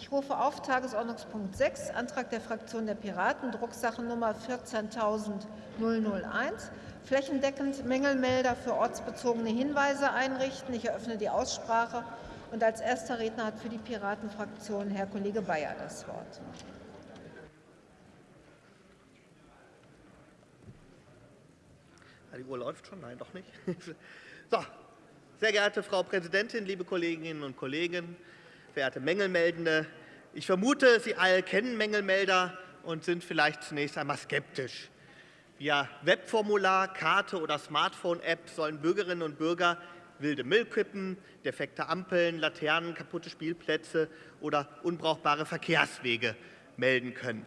Ich rufe auf Tagesordnungspunkt 6, Antrag der Fraktion der Piraten, Drucksache Nummer 14.001, flächendeckend Mängelmelder für ortsbezogene Hinweise einrichten. Ich eröffne die Aussprache und als erster Redner hat für die Piratenfraktion Herr Kollege Bayer das Wort. Die Uhr läuft schon? Nein, doch nicht. So, sehr geehrte Frau Präsidentin, liebe Kolleginnen und Kollegen, verehrte Mängelmeldende, ich vermute, Sie alle kennen Mängelmelder und sind vielleicht zunächst einmal skeptisch. Via Webformular, Karte oder Smartphone-App sollen Bürgerinnen und Bürger wilde Müllkippen, defekte Ampeln, Laternen, kaputte Spielplätze oder unbrauchbare Verkehrswege melden können.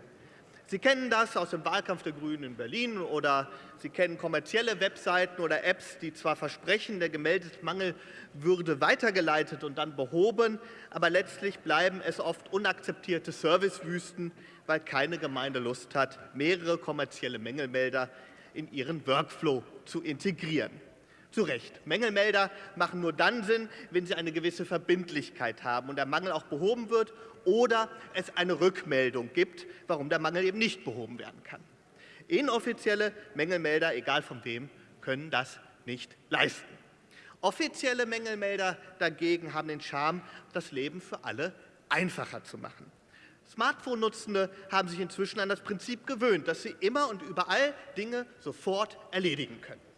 Sie kennen das aus dem Wahlkampf der Grünen in Berlin oder Sie kennen kommerzielle Webseiten oder Apps, die zwar versprechen, der gemeldete Mangel würde weitergeleitet und dann behoben, aber letztlich bleiben es oft unakzeptierte Servicewüsten, weil keine Gemeinde Lust hat, mehrere kommerzielle Mängelmelder in ihren Workflow zu integrieren. Zu Recht. Mängelmelder machen nur dann Sinn, wenn sie eine gewisse Verbindlichkeit haben und der Mangel auch behoben wird oder es eine Rückmeldung gibt, warum der Mangel eben nicht behoben werden kann. Inoffizielle Mängelmelder, egal von wem, können das nicht leisten. Offizielle Mängelmelder dagegen haben den Charme, das Leben für alle einfacher zu machen. Smartphone-Nutzende haben sich inzwischen an das Prinzip gewöhnt, dass sie immer und überall Dinge sofort erledigen können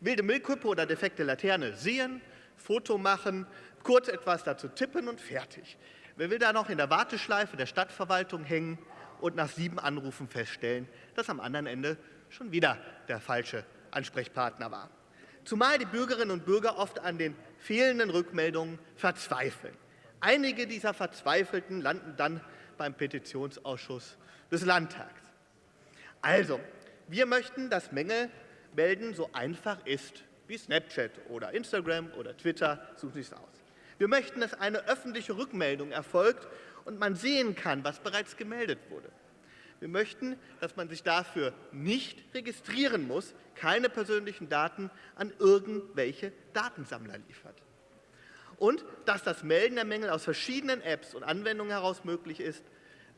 wilde Müllkippe oder defekte Laterne sehen, Foto machen, kurz etwas dazu tippen und fertig. Wer will da noch in der Warteschleife der Stadtverwaltung hängen und nach sieben Anrufen feststellen, dass am anderen Ende schon wieder der falsche Ansprechpartner war. Zumal die Bürgerinnen und Bürger oft an den fehlenden Rückmeldungen verzweifeln. Einige dieser Verzweifelten landen dann beim Petitionsausschuss des Landtags. Also, wir möchten, dass Mängel melden so einfach ist wie Snapchat oder Instagram oder Twitter, suchen Sie es aus. Wir möchten, dass eine öffentliche Rückmeldung erfolgt und man sehen kann, was bereits gemeldet wurde. Wir möchten, dass man sich dafür nicht registrieren muss, keine persönlichen Daten an irgendwelche Datensammler liefert. Und dass das Melden der Mängel aus verschiedenen Apps und Anwendungen heraus möglich ist,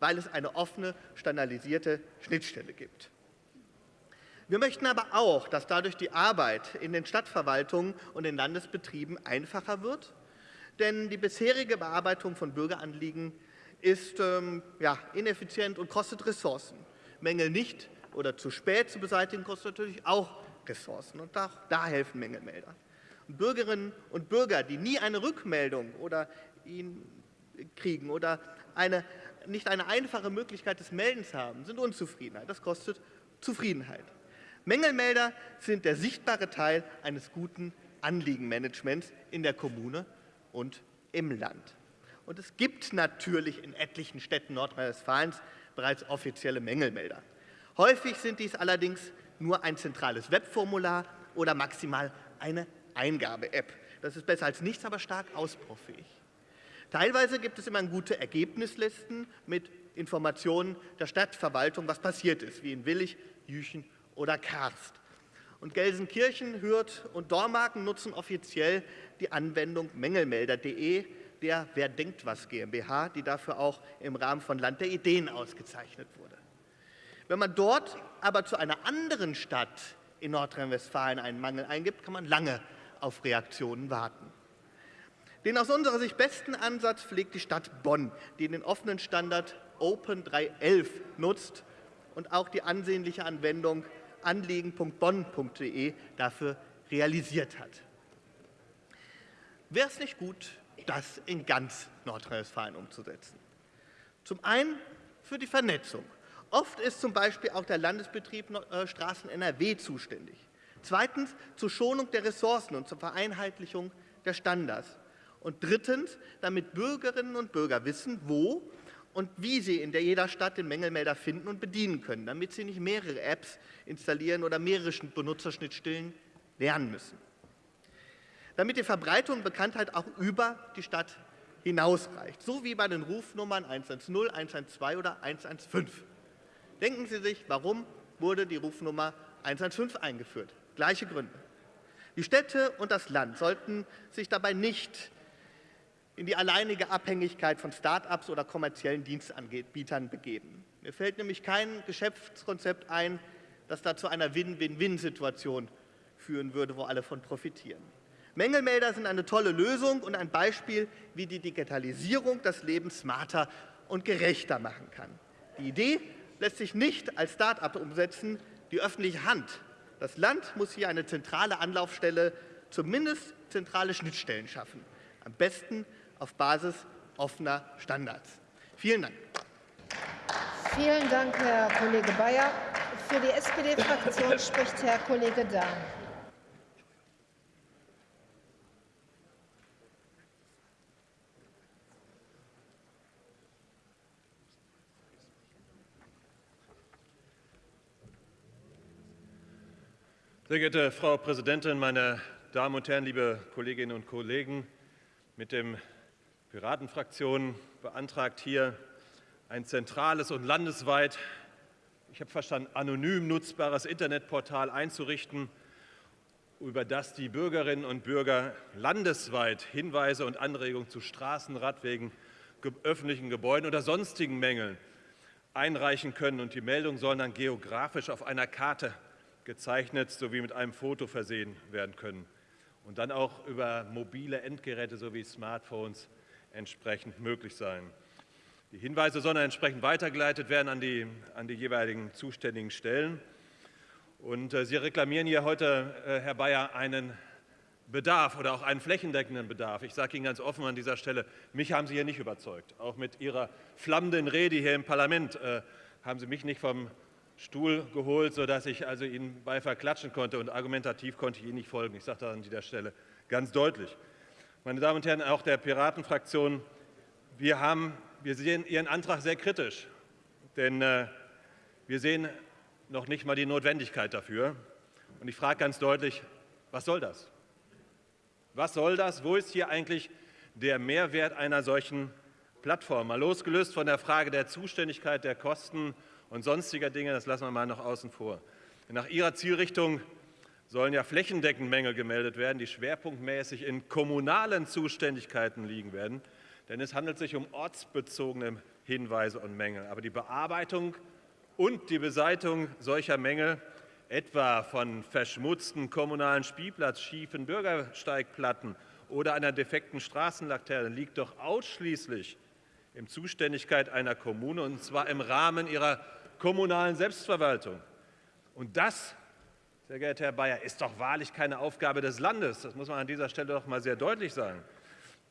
weil es eine offene, standardisierte Schnittstelle gibt. Wir möchten aber auch, dass dadurch die Arbeit in den Stadtverwaltungen und den Landesbetrieben einfacher wird, denn die bisherige Bearbeitung von Bürgeranliegen ist ähm, ja, ineffizient und kostet Ressourcen. Mängel nicht oder zu spät zu beseitigen kostet natürlich auch Ressourcen und auch da helfen Mängelmelder. Und Bürgerinnen und Bürger, die nie eine Rückmeldung oder ihn kriegen oder eine, nicht eine einfache Möglichkeit des Meldens haben, sind Unzufriedenheit. Das kostet Zufriedenheit. Mängelmelder sind der sichtbare Teil eines guten Anliegenmanagements in der Kommune und im Land. Und es gibt natürlich in etlichen Städten Nordrhein-Westfalens bereits offizielle Mängelmelder. Häufig sind dies allerdings nur ein zentrales Webformular oder maximal eine Eingabe-App. Das ist besser als nichts, aber stark ausbaufähig. Teilweise gibt es immer gute Ergebnislisten mit Informationen der Stadtverwaltung, was passiert ist, wie in Willig, Jüchen oder Karst. Und Gelsenkirchen, Hürth und Dormagen nutzen offiziell die Anwendung mängelmelder.de der Wer denkt was GmbH, die dafür auch im Rahmen von Land der Ideen ausgezeichnet wurde. Wenn man dort aber zu einer anderen Stadt in Nordrhein-Westfalen einen Mangel eingibt, kann man lange auf Reaktionen warten. Den aus unserer Sicht besten Ansatz pflegt die Stadt Bonn, die den offenen Standard Open 311 nutzt und auch die ansehnliche Anwendung anliegen.bonn.de dafür realisiert hat. Wäre es nicht gut, das in ganz Nordrhein-Westfalen umzusetzen? Zum einen für die Vernetzung. Oft ist zum Beispiel auch der Landesbetrieb äh, Straßen NRW zuständig. Zweitens zur Schonung der Ressourcen und zur Vereinheitlichung der Standards. Und drittens, damit Bürgerinnen und Bürger wissen, wo und wie Sie in jeder Stadt den Mängelmelder finden und bedienen können, damit Sie nicht mehrere Apps installieren oder mehrere Benutzerschnittstellen lernen müssen. Damit die Verbreitung und Bekanntheit auch über die Stadt hinausreicht, so wie bei den Rufnummern 110, 112 oder 115. Denken Sie sich, warum wurde die Rufnummer 115 eingeführt? Gleiche Gründe. Die Städte und das Land sollten sich dabei nicht in die alleinige Abhängigkeit von Start-ups oder kommerziellen Dienstanbietern begeben. Mir fällt nämlich kein Geschäftskonzept ein, das da zu einer Win-Win-Win-Situation führen würde, wo alle von profitieren. Mängelmelder sind eine tolle Lösung und ein Beispiel, wie die Digitalisierung das Leben smarter und gerechter machen kann. Die Idee lässt sich nicht als Start-up umsetzen. Die öffentliche Hand, das Land muss hier eine zentrale Anlaufstelle, zumindest zentrale Schnittstellen schaffen. Am besten auf Basis offener Standards. Vielen Dank. Vielen Dank, Herr Kollege Bayer. Für die SPD-Fraktion spricht Herr Kollege Dahn. Sehr geehrte Frau Präsidentin, meine Damen und Herren, liebe Kolleginnen und Kollegen! Mit dem Piratenfraktion beantragt hier ein zentrales und landesweit, ich habe verstanden, anonym nutzbares Internetportal einzurichten, über das die Bürgerinnen und Bürger landesweit Hinweise und Anregungen zu Straßen, Radwegen, öffentlichen Gebäuden oder sonstigen Mängeln einreichen können. Und die Meldungen sollen dann geografisch auf einer Karte gezeichnet sowie mit einem Foto versehen werden können und dann auch über mobile Endgeräte sowie Smartphones entsprechend möglich sein. Die Hinweise sollen entsprechend weitergeleitet werden an die, an die jeweiligen zuständigen Stellen. Und äh, Sie reklamieren hier heute, äh, Herr Bayer, einen Bedarf oder auch einen flächendeckenden Bedarf. Ich sage Ihnen ganz offen an dieser Stelle, mich haben Sie hier nicht überzeugt. Auch mit Ihrer flammenden Rede hier im Parlament äh, haben Sie mich nicht vom Stuhl geholt, sodass ich also Ihnen Beifall klatschen konnte und argumentativ konnte ich Ihnen nicht folgen. Ich sage das an dieser Stelle ganz deutlich. Meine Damen und Herren, auch der Piratenfraktion, wir, haben, wir sehen Ihren Antrag sehr kritisch, denn äh, wir sehen noch nicht mal die Notwendigkeit dafür. Und ich frage ganz deutlich, was soll das? Was soll das? Wo ist hier eigentlich der Mehrwert einer solchen Plattform? Mal losgelöst von der Frage der Zuständigkeit, der Kosten und sonstiger Dinge, das lassen wir mal noch außen vor. Nach Ihrer Zielrichtung sollen ja flächendeckend Mängel gemeldet werden, die schwerpunktmäßig in kommunalen Zuständigkeiten liegen werden. Denn es handelt sich um ortsbezogene Hinweise und Mängel. Aber die Bearbeitung und die Beseitigung solcher Mängel, etwa von verschmutzten kommunalen Spielplatz, schiefen Bürgersteigplatten oder einer defekten Straßenlaterne, liegt doch ausschließlich in Zuständigkeit einer Kommune, und zwar im Rahmen ihrer kommunalen Selbstverwaltung. Und das, sehr geehrter Herr Bayer, ist doch wahrlich keine Aufgabe des Landes. Das muss man an dieser Stelle doch mal sehr deutlich sagen.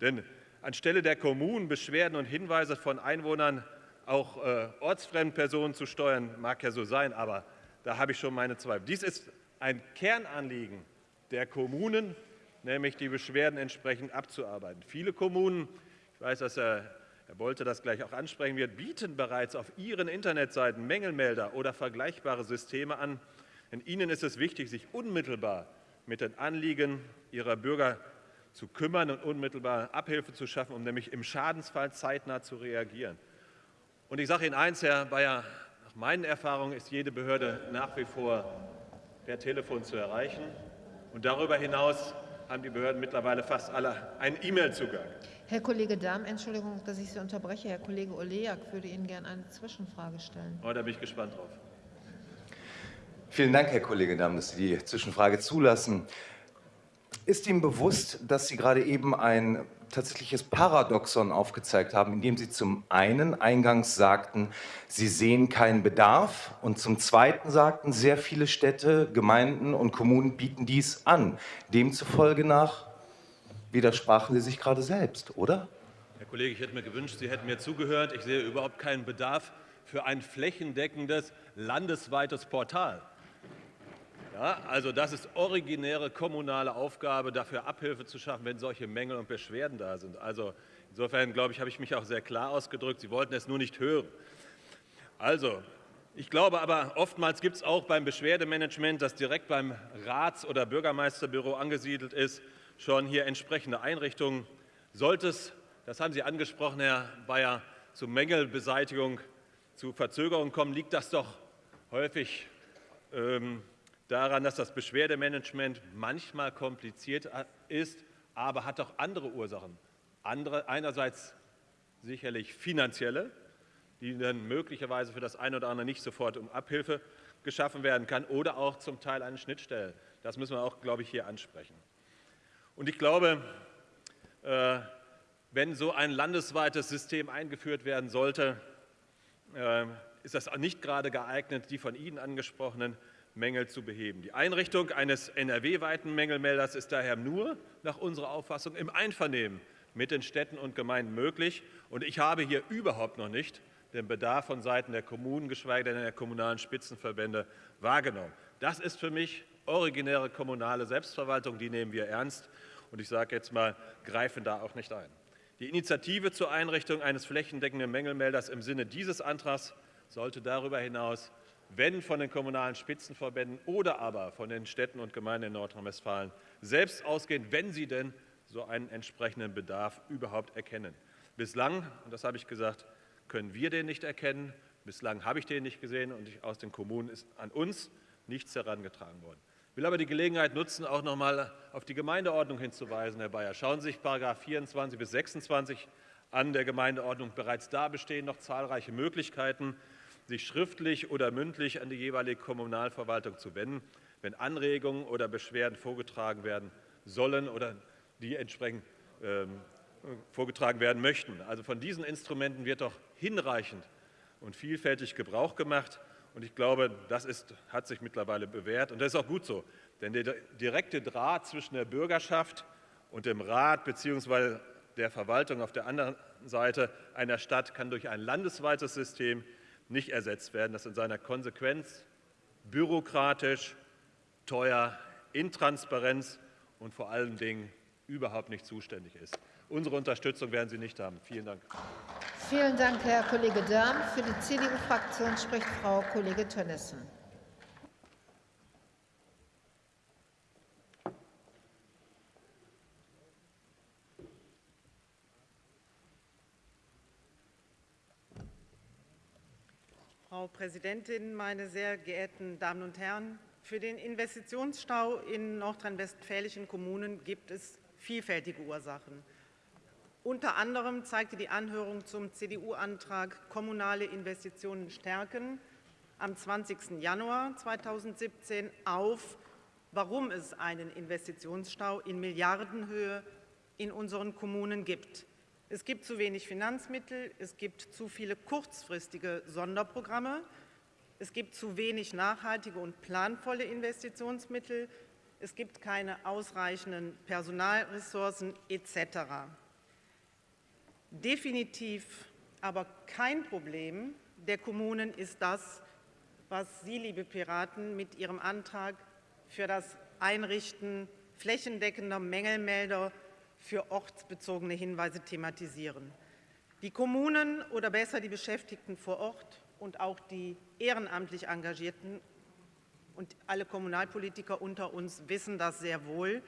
Denn anstelle der Kommunen Beschwerden und Hinweise von Einwohnern auch äh, ortsfremden Personen zu steuern, mag ja so sein, aber da habe ich schon meine Zweifel. Dies ist ein Kernanliegen der Kommunen, nämlich die Beschwerden entsprechend abzuarbeiten. Viele Kommunen, ich weiß, dass Herr Herr Bolte das gleich auch ansprechen wird, bieten bereits auf ihren Internetseiten Mängelmelder oder vergleichbare Systeme an. Denn ihnen ist es wichtig, sich unmittelbar mit den Anliegen ihrer Bürger zu kümmern und unmittelbar Abhilfe zu schaffen, um nämlich im Schadensfall zeitnah zu reagieren. Und ich sage Ihnen eins, Herr Bayer, nach meinen Erfahrungen ist jede Behörde nach wie vor per Telefon zu erreichen. Und darüber hinaus haben die Behörden mittlerweile fast alle einen E-Mail-Zugang. Herr Kollege Dahm, Entschuldigung, dass ich Sie unterbreche. Herr Kollege Oleak würde Ihnen gerne eine Zwischenfrage stellen. Oh, da bin ich gespannt drauf. Vielen Dank, Herr Kollege Dahm, dass Sie die Zwischenfrage zulassen. Ist Ihnen bewusst, dass Sie gerade eben ein tatsächliches Paradoxon aufgezeigt haben, indem Sie zum einen eingangs sagten, Sie sehen keinen Bedarf und zum zweiten sagten, sehr viele Städte, Gemeinden und Kommunen bieten dies an. Demzufolge nach widersprachen Sie sich gerade selbst, oder? Herr Kollege, ich hätte mir gewünscht, Sie hätten mir zugehört. Ich sehe überhaupt keinen Bedarf für ein flächendeckendes landesweites Portal. Ja, also das ist originäre kommunale Aufgabe, dafür Abhilfe zu schaffen, wenn solche Mängel und Beschwerden da sind. Also insofern, glaube ich, habe ich mich auch sehr klar ausgedrückt. Sie wollten es nur nicht hören. Also, ich glaube aber, oftmals gibt es auch beim Beschwerdemanagement, das direkt beim Rats- oder Bürgermeisterbüro angesiedelt ist, schon hier entsprechende Einrichtungen. Sollte es, das haben Sie angesprochen, Herr Bayer, zu Mängelbeseitigung, zu Verzögerungen kommen, liegt das doch häufig ähm, daran, dass das Beschwerdemanagement manchmal kompliziert ist, aber hat auch andere Ursachen. Andere, einerseits sicherlich finanzielle, die dann möglicherweise für das eine oder andere nicht sofort um Abhilfe geschaffen werden kann, oder auch zum Teil eine Schnittstelle. Das müssen wir auch, glaube ich, hier ansprechen. Und ich glaube, äh, wenn so ein landesweites System eingeführt werden sollte, äh, ist das nicht gerade geeignet, die von Ihnen angesprochenen Mängel zu beheben. Die Einrichtung eines NRW-weiten Mängelmelders ist daher nur nach unserer Auffassung im Einvernehmen mit den Städten und Gemeinden möglich. Und ich habe hier überhaupt noch nicht den Bedarf von Seiten der Kommunen, geschweige denn der kommunalen Spitzenverbände, wahrgenommen. Das ist für mich originäre kommunale Selbstverwaltung, die nehmen wir ernst. Und ich sage jetzt mal, greifen da auch nicht ein. Die Initiative zur Einrichtung eines flächendeckenden Mängelmelders im Sinne dieses Antrags sollte darüber hinaus, wenn von den kommunalen Spitzenverbänden oder aber von den Städten und Gemeinden in Nordrhein-Westfalen selbst ausgehen, wenn sie denn so einen entsprechenden Bedarf überhaupt erkennen. Bislang, und das habe ich gesagt, können wir den nicht erkennen. Bislang habe ich den nicht gesehen und aus den Kommunen ist an uns nichts herangetragen worden. Ich will aber die Gelegenheit nutzen, auch noch einmal auf die Gemeindeordnung hinzuweisen, Herr Bayer. Schauen Sie sich § 24 bis 26 an der Gemeindeordnung. Bereits da bestehen noch zahlreiche Möglichkeiten, sich schriftlich oder mündlich an die jeweilige Kommunalverwaltung zu wenden, wenn Anregungen oder Beschwerden vorgetragen werden sollen oder die entsprechend ähm, vorgetragen werden möchten. Also von diesen Instrumenten wird doch hinreichend und vielfältig Gebrauch gemacht. Und ich glaube, das ist, hat sich mittlerweile bewährt. Und das ist auch gut so. Denn der direkte Draht zwischen der Bürgerschaft und dem Rat bzw. der Verwaltung auf der anderen Seite einer Stadt kann durch ein landesweites System nicht ersetzt werden, das in seiner Konsequenz bürokratisch, teuer, intransparenz und vor allen Dingen überhaupt nicht zuständig ist. Unsere Unterstützung werden Sie nicht haben. Vielen Dank. Vielen Dank, Herr Kollege Dörm. Für die CDU-Fraktion spricht Frau Kollege Tönnissen. Frau Präsidentin, meine sehr geehrten Damen und Herren! Für den Investitionsstau in nordrhein-westfälischen Kommunen gibt es vielfältige Ursachen. Unter anderem zeigte die Anhörung zum CDU-Antrag Kommunale Investitionen stärken am 20. Januar 2017 auf, warum es einen Investitionsstau in Milliardenhöhe in unseren Kommunen gibt. Es gibt zu wenig Finanzmittel, es gibt zu viele kurzfristige Sonderprogramme, es gibt zu wenig nachhaltige und planvolle Investitionsmittel, es gibt keine ausreichenden Personalressourcen etc. Definitiv aber kein Problem der Kommunen ist das, was Sie, liebe Piraten, mit Ihrem Antrag für das Einrichten flächendeckender Mängelmelder für ortsbezogene Hinweise thematisieren. Die Kommunen oder besser die Beschäftigten vor Ort und auch die ehrenamtlich Engagierten und alle Kommunalpolitiker unter uns wissen das sehr wohl.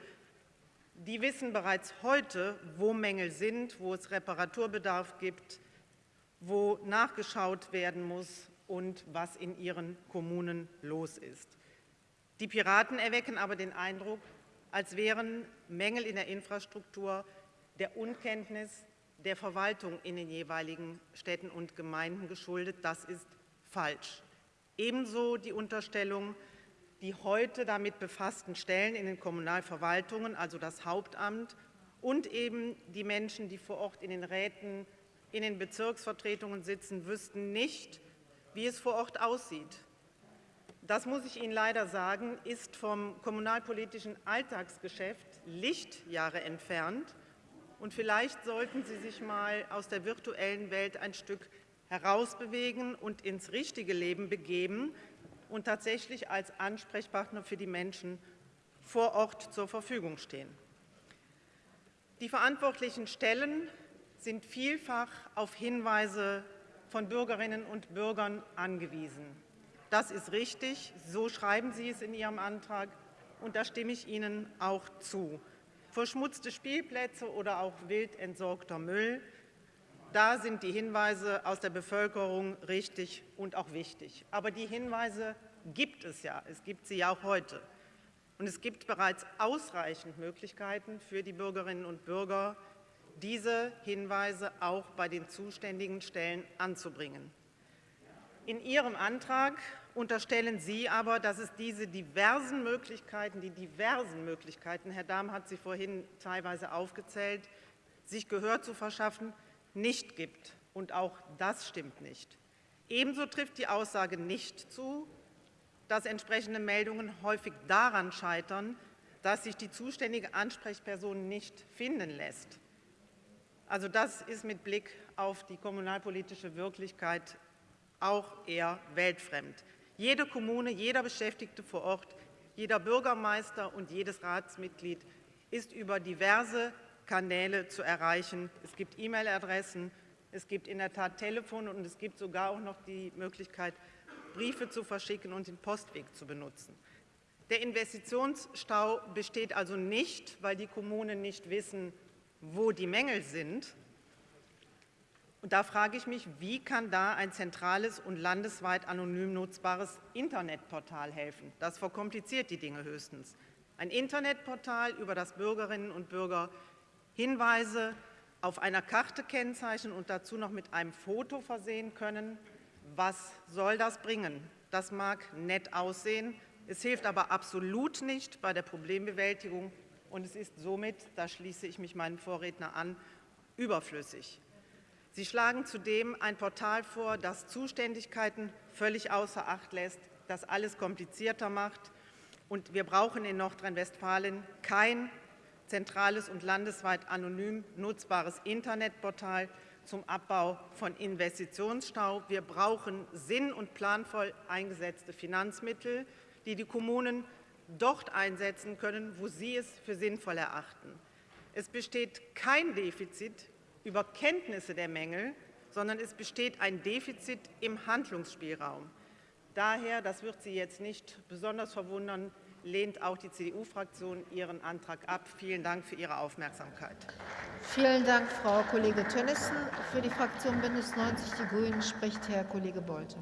Die wissen bereits heute, wo Mängel sind, wo es Reparaturbedarf gibt, wo nachgeschaut werden muss und was in ihren Kommunen los ist. Die Piraten erwecken aber den Eindruck, als wären Mängel in der Infrastruktur der Unkenntnis der Verwaltung in den jeweiligen Städten und Gemeinden geschuldet. Das ist falsch. Ebenso die Unterstellung, die heute damit befassten Stellen in den Kommunalverwaltungen, also das Hauptamt und eben die Menschen, die vor Ort in den Räten, in den Bezirksvertretungen sitzen, wüssten nicht, wie es vor Ort aussieht das muss ich Ihnen leider sagen, ist vom kommunalpolitischen Alltagsgeschäft Lichtjahre entfernt. Und vielleicht sollten Sie sich mal aus der virtuellen Welt ein Stück herausbewegen und ins richtige Leben begeben und tatsächlich als Ansprechpartner für die Menschen vor Ort zur Verfügung stehen. Die verantwortlichen Stellen sind vielfach auf Hinweise von Bürgerinnen und Bürgern angewiesen. Das ist richtig, so schreiben Sie es in Ihrem Antrag, und da stimme ich Ihnen auch zu. Verschmutzte Spielplätze oder auch wild entsorgter Müll, da sind die Hinweise aus der Bevölkerung richtig und auch wichtig. Aber die Hinweise gibt es ja, es gibt sie ja auch heute. Und es gibt bereits ausreichend Möglichkeiten für die Bürgerinnen und Bürger, diese Hinweise auch bei den zuständigen Stellen anzubringen. In Ihrem Antrag unterstellen Sie aber, dass es diese diversen Möglichkeiten, die diversen Möglichkeiten, Herr Dahm hat sie vorhin teilweise aufgezählt, sich Gehör zu verschaffen, nicht gibt. Und auch das stimmt nicht. Ebenso trifft die Aussage nicht zu, dass entsprechende Meldungen häufig daran scheitern, dass sich die zuständige Ansprechperson nicht finden lässt. Also das ist mit Blick auf die kommunalpolitische Wirklichkeit auch eher weltfremd. Jede Kommune, jeder Beschäftigte vor Ort, jeder Bürgermeister und jedes Ratsmitglied ist über diverse Kanäle zu erreichen. Es gibt E-Mail-Adressen, es gibt in der Tat Telefone und es gibt sogar auch noch die Möglichkeit, Briefe zu verschicken und den Postweg zu benutzen. Der Investitionsstau besteht also nicht, weil die Kommunen nicht wissen, wo die Mängel sind, und da frage ich mich, wie kann da ein zentrales und landesweit anonym nutzbares Internetportal helfen? Das verkompliziert die Dinge höchstens. Ein Internetportal, über das Bürgerinnen und Bürger Hinweise auf einer Karte kennzeichnen und dazu noch mit einem Foto versehen können. Was soll das bringen? Das mag nett aussehen, es hilft aber absolut nicht bei der Problembewältigung und es ist somit, da schließe ich mich meinem Vorredner an, überflüssig. Sie schlagen zudem ein Portal vor, das Zuständigkeiten völlig außer Acht lässt, das alles komplizierter macht. Und wir brauchen in Nordrhein-Westfalen kein zentrales und landesweit anonym nutzbares Internetportal zum Abbau von Investitionsstau. Wir brauchen sinn- und planvoll eingesetzte Finanzmittel, die die Kommunen dort einsetzen können, wo sie es für sinnvoll erachten. Es besteht kein Defizit über Kenntnisse der Mängel, sondern es besteht ein Defizit im Handlungsspielraum. Daher, das wird Sie jetzt nicht besonders verwundern, lehnt auch die CDU-Fraktion Ihren Antrag ab. Vielen Dank für Ihre Aufmerksamkeit. Vielen Dank, Frau Kollegin Tönnissen. Für die Fraktion Bündnis 90 Die Grünen spricht Herr Kollege Bolte.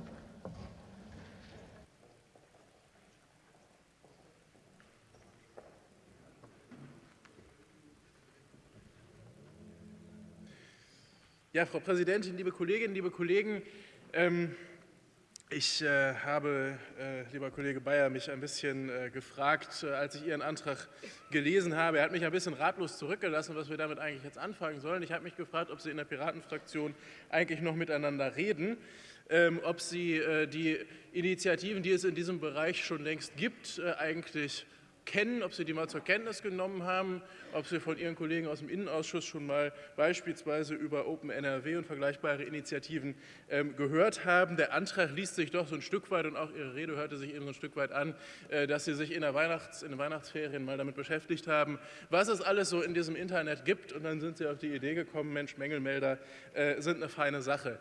Ja, Frau Präsidentin, liebe Kolleginnen, liebe Kollegen, ähm, ich äh, habe, äh, lieber Kollege Bayer, mich ein bisschen äh, gefragt, äh, als ich Ihren Antrag gelesen habe. Er hat mich ein bisschen ratlos zurückgelassen, was wir damit eigentlich jetzt anfangen sollen. Ich habe mich gefragt, ob Sie in der Piratenfraktion eigentlich noch miteinander reden, ähm, ob Sie äh, die Initiativen, die es in diesem Bereich schon längst gibt, äh, eigentlich kennen, ob Sie die mal zur Kenntnis genommen haben, ob Sie von Ihren Kollegen aus dem Innenausschuss schon mal beispielsweise über Open NRW und vergleichbare Initiativen ähm, gehört haben. Der Antrag liest sich doch so ein Stück weit und auch Ihre Rede hörte sich eben so ein Stück weit an, äh, dass Sie sich in, der Weihnachts-, in den Weihnachtsferien mal damit beschäftigt haben, was es alles so in diesem Internet gibt und dann sind Sie auf die Idee gekommen, Mensch, Mängelmelder äh, sind eine feine Sache.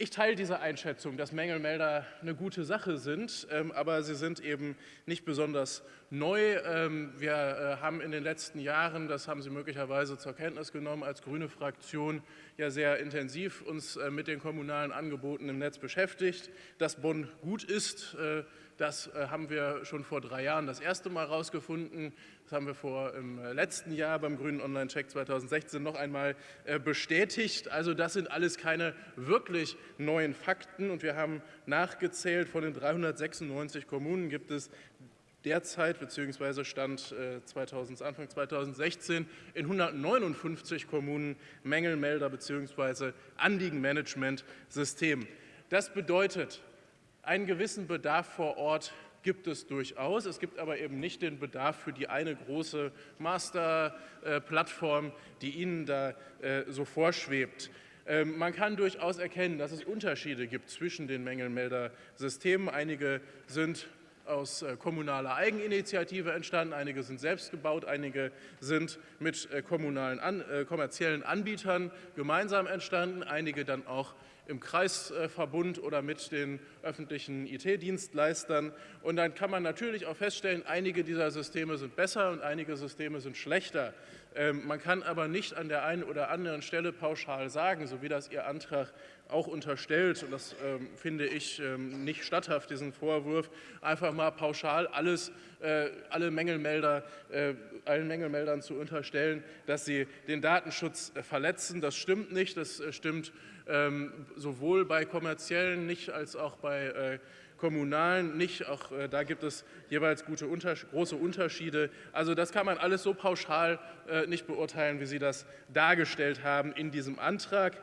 Ich teile diese Einschätzung, dass Mängelmelder eine gute Sache sind, ähm, aber sie sind eben nicht besonders neu. Ähm, wir äh, haben in den letzten Jahren, das haben Sie möglicherweise zur Kenntnis genommen, als grüne Fraktion ja sehr intensiv uns äh, mit den kommunalen Angeboten im Netz beschäftigt. Dass Bonn gut ist, äh, das haben wir schon vor drei Jahren das erste Mal herausgefunden. Das haben wir vor im letzten Jahr beim Grünen Online-Check 2016 noch einmal bestätigt. Also das sind alles keine wirklich neuen Fakten. Und wir haben nachgezählt, von den 396 Kommunen gibt es derzeit bzw. Stand 2000, äh, Anfang 2016 in 159 Kommunen Mängelmelder bzw. Anliegenmanagementsystem. Das bedeutet, einen gewissen Bedarf vor Ort gibt es durchaus. Es gibt aber eben nicht den Bedarf für die eine große Masterplattform, die Ihnen da äh, so vorschwebt. Ähm, man kann durchaus erkennen, dass es Unterschiede gibt zwischen den Mängelmeldersystemen. Einige sind aus äh, kommunaler Eigeninitiative entstanden, einige sind selbst gebaut, einige sind mit äh, kommunalen, kommerziellen Anbietern gemeinsam entstanden, einige dann auch im Kreisverbund oder mit den öffentlichen IT-Dienstleistern. Und dann kann man natürlich auch feststellen, einige dieser Systeme sind besser und einige Systeme sind schlechter. Ähm, man kann aber nicht an der einen oder anderen Stelle pauschal sagen, so wie das Ihr Antrag auch unterstellt, und das ähm, finde ich ähm, nicht statthaft, diesen Vorwurf, einfach mal pauschal alles, äh, alle Mängelmelder, äh, allen Mängelmeldern zu unterstellen, dass sie den Datenschutz äh, verletzen. Das stimmt nicht. Das äh, stimmt sowohl bei kommerziellen nicht als auch bei äh, kommunalen nicht. Auch äh, da gibt es jeweils gute, unter, große Unterschiede. Also das kann man alles so pauschal äh, nicht beurteilen, wie Sie das dargestellt haben in diesem Antrag.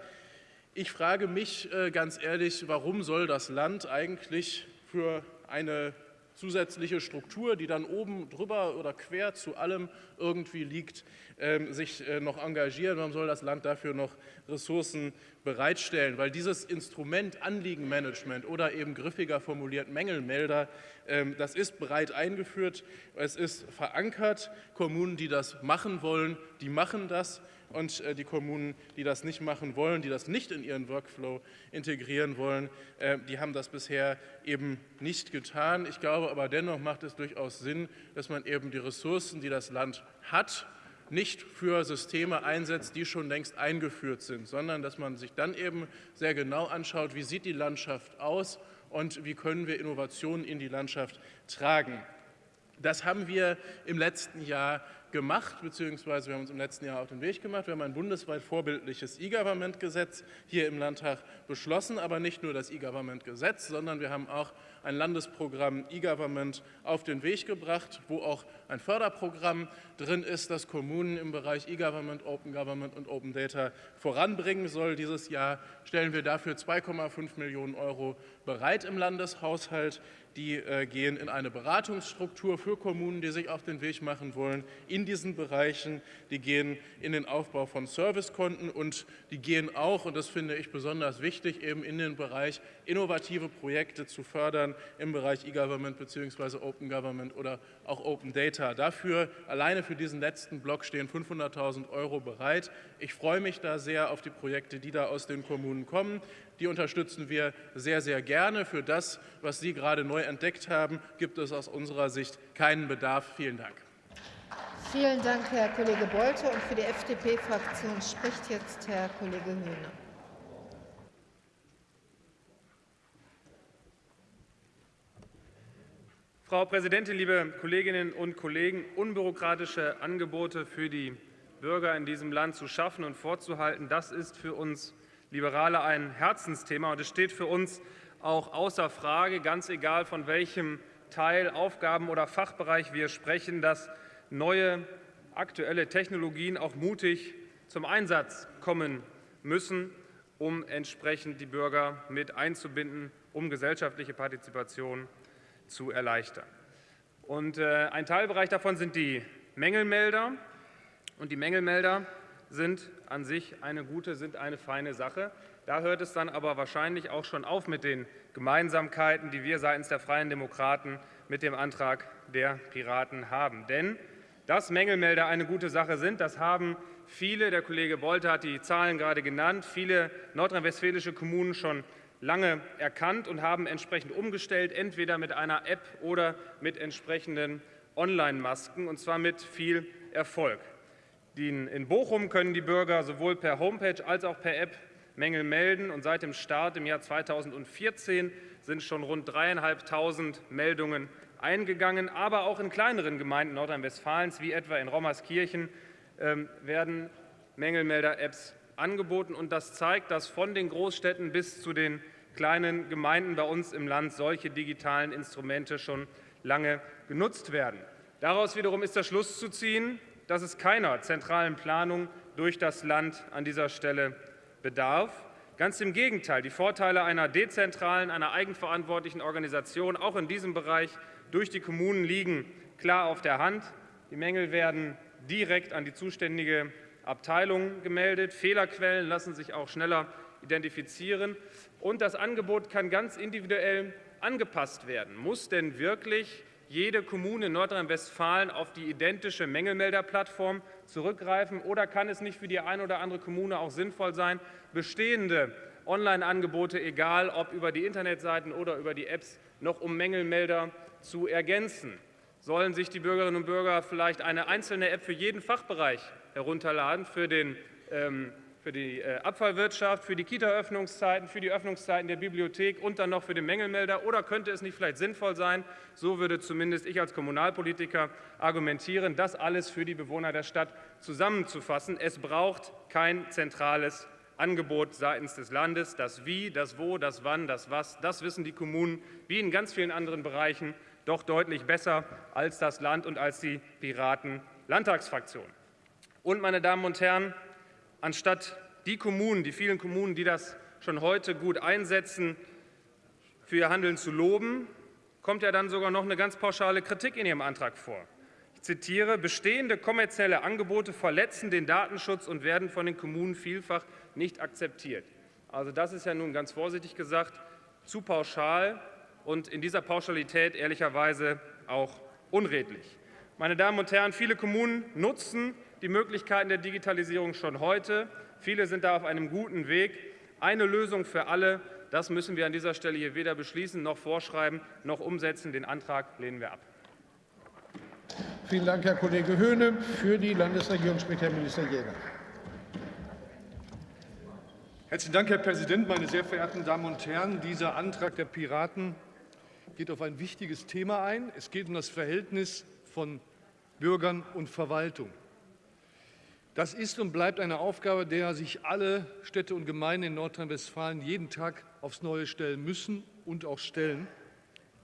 Ich frage mich äh, ganz ehrlich, warum soll das Land eigentlich für eine zusätzliche Struktur, die dann oben drüber oder quer zu allem irgendwie liegt, ähm, sich äh, noch engagieren. Warum soll das Land dafür noch Ressourcen bereitstellen? Weil dieses Instrument Anliegenmanagement oder eben griffiger formuliert Mängelmelder, ähm, das ist breit eingeführt, es ist verankert. Kommunen, die das machen wollen, die machen das und äh, die Kommunen, die das nicht machen wollen, die das nicht in ihren Workflow integrieren wollen, äh, die haben das bisher eben nicht getan. Ich glaube aber dennoch macht es durchaus Sinn, dass man eben die Ressourcen, die das Land hat, nicht für Systeme einsetzt, die schon längst eingeführt sind, sondern dass man sich dann eben sehr genau anschaut, wie sieht die Landschaft aus und wie können wir Innovationen in die Landschaft tragen. Das haben wir im letzten Jahr gemacht, beziehungsweise wir haben uns im letzten Jahr auf den Weg gemacht. Wir haben ein bundesweit vorbildliches E-Government-Gesetz hier im Landtag beschlossen, aber nicht nur das E-Government-Gesetz, sondern wir haben auch ein Landesprogramm E-Government auf den Weg gebracht, wo auch ein Förderprogramm drin ist, das Kommunen im Bereich E-Government, Open Government und Open Data voranbringen soll. Dieses Jahr stellen wir dafür 2,5 Millionen Euro bereit im Landeshaushalt die äh, gehen in eine Beratungsstruktur für Kommunen, die sich auf den Weg machen wollen in diesen Bereichen. Die gehen in den Aufbau von Servicekonten und die gehen auch, und das finde ich besonders wichtig, eben in den Bereich innovative Projekte zu fördern im Bereich E-Government bzw. Open Government oder auch Open Data. Dafür, alleine für diesen letzten Block stehen 500.000 Euro bereit. Ich freue mich da sehr auf die Projekte, die da aus den Kommunen kommen. Die unterstützen wir sehr, sehr gerne. Für das, was Sie gerade neu entdeckt haben, gibt es aus unserer Sicht keinen Bedarf. Vielen Dank. Vielen Dank, Herr Kollege Bolte. Und für die FDP-Fraktion spricht jetzt Herr Kollege Höhne. Frau Präsidentin, liebe Kolleginnen und Kollegen! Unbürokratische Angebote für die Bürger in diesem Land zu schaffen und vorzuhalten, das ist für uns Liberale ein Herzensthema. Und es steht für uns auch außer Frage, ganz egal von welchem Teil, Aufgaben oder Fachbereich wir sprechen, dass neue aktuelle Technologien auch mutig zum Einsatz kommen müssen, um entsprechend die Bürger mit einzubinden, um gesellschaftliche Partizipation zu erleichtern. Und äh, ein Teilbereich davon sind die Mängelmelder. Und die Mängelmelder sind an sich eine gute, sind eine feine Sache. Da hört es dann aber wahrscheinlich auch schon auf mit den Gemeinsamkeiten, die wir seitens der Freien Demokraten mit dem Antrag der Piraten haben. Denn dass Mängelmelder eine gute Sache sind, das haben viele, der Kollege Bolte hat die Zahlen gerade genannt, viele nordrhein-westfälische Kommunen schon lange erkannt und haben entsprechend umgestellt, entweder mit einer App oder mit entsprechenden Online-Masken, und zwar mit viel Erfolg. In Bochum können die Bürger sowohl per Homepage als auch per App Mängel melden. Und seit dem Start im Jahr 2014 sind schon rund dreieinhalbtausend Meldungen eingegangen. Aber auch in kleineren Gemeinden Nordrhein-Westfalens, wie etwa in Rommerskirchen, ähm, werden Mängelmelder-Apps angeboten. Und das zeigt, dass von den Großstädten bis zu den kleinen Gemeinden bei uns im Land solche digitalen Instrumente schon lange genutzt werden. Daraus wiederum ist der Schluss zu ziehen, dass es keiner zentralen Planung durch das Land an dieser Stelle bedarf. Ganz im Gegenteil, die Vorteile einer dezentralen, einer eigenverantwortlichen Organisation auch in diesem Bereich durch die Kommunen liegen klar auf der Hand. Die Mängel werden direkt an die zuständige Abteilung gemeldet. Fehlerquellen lassen sich auch schneller identifizieren. Und das Angebot kann ganz individuell angepasst werden. Muss denn wirklich jede Kommune in Nordrhein-Westfalen auf die identische Mängelmelderplattform zurückgreifen? Oder kann es nicht für die eine oder andere Kommune auch sinnvoll sein, bestehende Online-Angebote, egal ob über die Internetseiten oder über die Apps, noch um Mängelmelder zu ergänzen? Sollen sich die Bürgerinnen und Bürger vielleicht eine einzelne App für jeden Fachbereich herunterladen, für den ähm, für die äh, Abfallwirtschaft, für die Kita-Öffnungszeiten, für die Öffnungszeiten der Bibliothek und dann noch für den Mängelmelder? Oder könnte es nicht vielleicht sinnvoll sein, so würde zumindest ich als Kommunalpolitiker argumentieren, das alles für die Bewohner der Stadt zusammenzufassen? Es braucht kein zentrales Angebot seitens des Landes. Das Wie, das Wo, das Wann, das Was, das wissen die Kommunen wie in ganz vielen anderen Bereichen doch deutlich besser als das Land und als die Piraten-Landtagsfraktion. Und, meine Damen und Herren, anstatt die Kommunen, die vielen Kommunen, die das schon heute gut einsetzen, für ihr Handeln zu loben, kommt ja dann sogar noch eine ganz pauschale Kritik in Ihrem Antrag vor. Ich zitiere, bestehende kommerzielle Angebote verletzen den Datenschutz und werden von den Kommunen vielfach nicht akzeptiert. Also das ist ja nun ganz vorsichtig gesagt zu pauschal und in dieser Pauschalität ehrlicherweise auch unredlich. Meine Damen und Herren, viele Kommunen nutzen die Möglichkeiten der Digitalisierung schon heute. Viele sind da auf einem guten Weg. Eine Lösung für alle, das müssen wir an dieser Stelle hier weder beschließen noch vorschreiben noch umsetzen. Den Antrag lehnen wir ab. Vielen Dank, Herr Kollege Höhne. Für die Landesregierung spricht Herr Minister Jäger. Herzlichen Dank, Herr Präsident, meine sehr verehrten Damen und Herren! Dieser Antrag der Piraten geht auf ein wichtiges Thema ein. Es geht um das Verhältnis von Bürgern und Verwaltung. Das ist und bleibt eine Aufgabe, der sich alle Städte und Gemeinden in Nordrhein-Westfalen jeden Tag aufs Neue stellen müssen und auch stellen,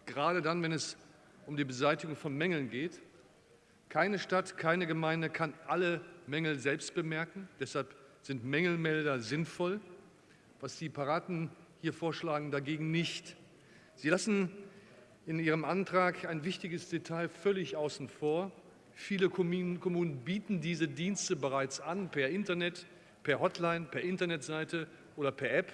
gerade dann, wenn es um die Beseitigung von Mängeln geht. Keine Stadt, keine Gemeinde kann alle Mängel selbst bemerken. Deshalb sind Mängelmelder sinnvoll. Was die Paraten hier vorschlagen, dagegen nicht. Sie lassen in Ihrem Antrag ein wichtiges Detail völlig außen vor. Viele Kommunen bieten diese Dienste bereits an, per Internet, per Hotline, per Internetseite oder per App.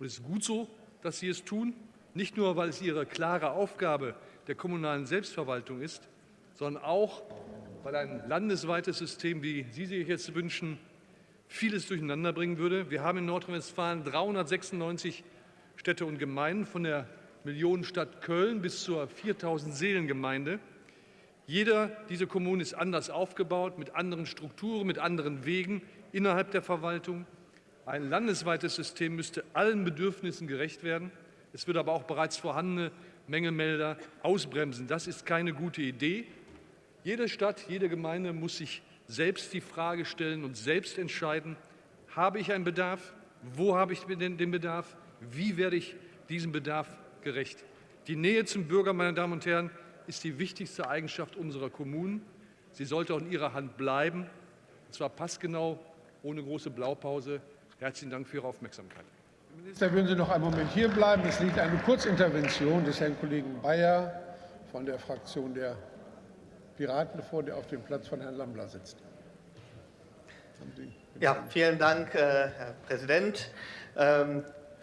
Und es ist gut so, dass sie es tun, nicht nur, weil es ihre klare Aufgabe der kommunalen Selbstverwaltung ist, sondern auch, weil ein landesweites System, wie Sie sich jetzt wünschen, vieles durcheinander bringen würde. Wir haben in Nordrhein-Westfalen 396 Städte und Gemeinden, von der Millionenstadt Köln bis zur 4000 Seelengemeinde. Jeder dieser Kommunen ist anders aufgebaut, mit anderen Strukturen, mit anderen Wegen innerhalb der Verwaltung. Ein landesweites System müsste allen Bedürfnissen gerecht werden. Es würde aber auch bereits vorhandene Mängelmelder ausbremsen. Das ist keine gute Idee. Jede Stadt, jede Gemeinde muss sich selbst die Frage stellen und selbst entscheiden, habe ich einen Bedarf, wo habe ich den Bedarf, wie werde ich diesem Bedarf gerecht. Die Nähe zum Bürger, meine Damen und Herren, ist die wichtigste Eigenschaft unserer Kommunen. Sie sollte auch in Ihrer Hand bleiben, und zwar passgenau, ohne große Blaupause. Herzlichen Dank für Ihre Aufmerksamkeit. Herr Minister, würden Sie noch einen Moment hier bleiben? Es liegt eine Kurzintervention des Herrn Kollegen Bayer von der Fraktion der Piraten vor, der auf dem Platz von Herrn Lambler sitzt. Ja, vielen Dank, äh, Herr Präsident.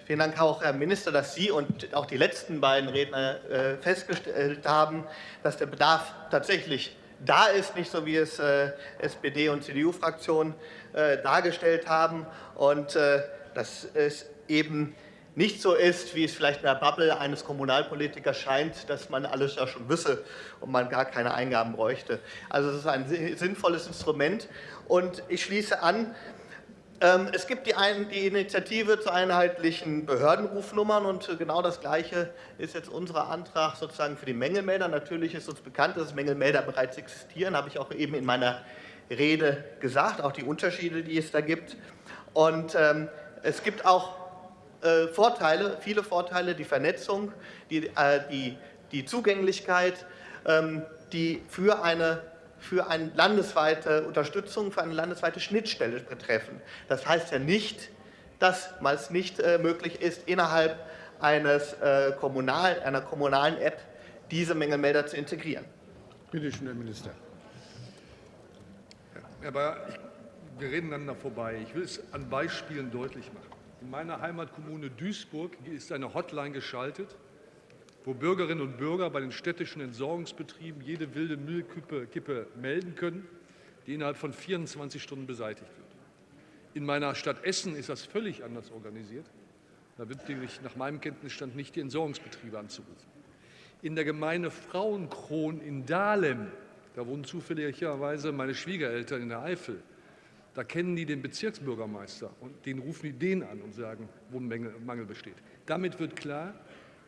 Vielen Dank auch, Herr Minister, dass Sie und auch die letzten beiden Redner äh, festgestellt haben, dass der Bedarf tatsächlich da ist, nicht so wie es äh, SPD und CDU-Fraktionen dargestellt haben und dass es eben nicht so ist, wie es vielleicht in der Bubble eines Kommunalpolitikers scheint, dass man alles ja schon wisse und man gar keine Eingaben bräuchte. Also es ist ein sinnvolles Instrument. Und ich schließe an, es gibt die, Initiative zu einheitlichen Behördenrufnummern und genau das Gleiche ist jetzt unser Antrag sozusagen für die Mängelmelder. Natürlich ist uns bekannt, dass Mängelmelder bereits existieren, habe ich auch eben in meiner Rede gesagt, auch die Unterschiede, die es da gibt. Und ähm, es gibt auch äh, Vorteile, viele Vorteile, die Vernetzung, die, äh, die, die Zugänglichkeit, ähm, die für eine, für eine landesweite Unterstützung, für eine landesweite Schnittstelle betreffen. Das heißt ja nicht, dass es nicht äh, möglich ist, innerhalb eines, äh, kommunal, einer kommunalen App diese Mängelmelder zu integrieren. Bitte schön, Herr Minister. Herr Bayer, wir reden einander vorbei. Ich will es an Beispielen deutlich machen. In meiner Heimatkommune Duisburg ist eine Hotline geschaltet, wo Bürgerinnen und Bürger bei den städtischen Entsorgungsbetrieben jede wilde Müllkippe melden können, die innerhalb von 24 Stunden beseitigt wird. In meiner Stadt Essen ist das völlig anders organisiert. Da wird nämlich nach meinem Kenntnisstand nicht die Entsorgungsbetriebe anzurufen. In der Gemeinde Frauenkron in Dahlem, da wohnen zufälligerweise meine Schwiegereltern in der Eifel, Da kennen die den Bezirksbürgermeister und den rufen die den an und sagen, wo ein Mangel besteht. Damit wird klar,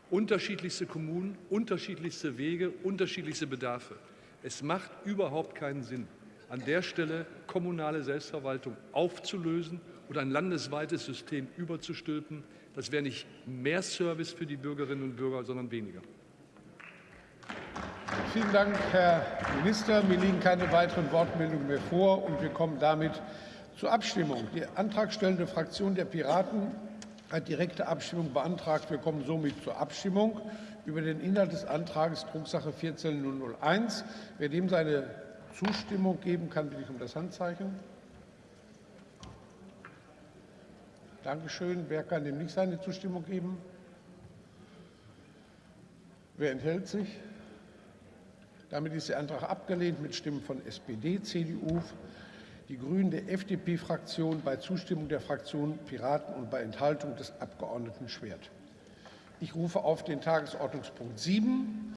unterschiedlichste Kommunen, unterschiedlichste Wege, unterschiedlichste Bedarfe. Es macht überhaupt keinen Sinn, an der Stelle kommunale Selbstverwaltung aufzulösen oder ein landesweites System überzustülpen. Das wäre nicht mehr Service für die Bürgerinnen und Bürger, sondern weniger. Vielen Dank, Herr Minister. Mir liegen keine weiteren Wortmeldungen mehr vor, und wir kommen damit zur Abstimmung. Die antragstellende Fraktion der Piraten direkte Abstimmung beantragt. Wir kommen somit zur Abstimmung über den Inhalt des Antrags Drucksache 14001. Wer dem seine Zustimmung geben kann, bitte ich um das Handzeichen. Dankeschön. Wer kann dem nicht seine Zustimmung geben? Wer enthält sich? Damit ist der Antrag abgelehnt mit Stimmen von SPD, CDU, die Grünen, der FDP-Fraktion, bei Zustimmung der Fraktion Piraten und bei Enthaltung des Abgeordneten Schwert. Ich rufe auf den Tagesordnungspunkt 7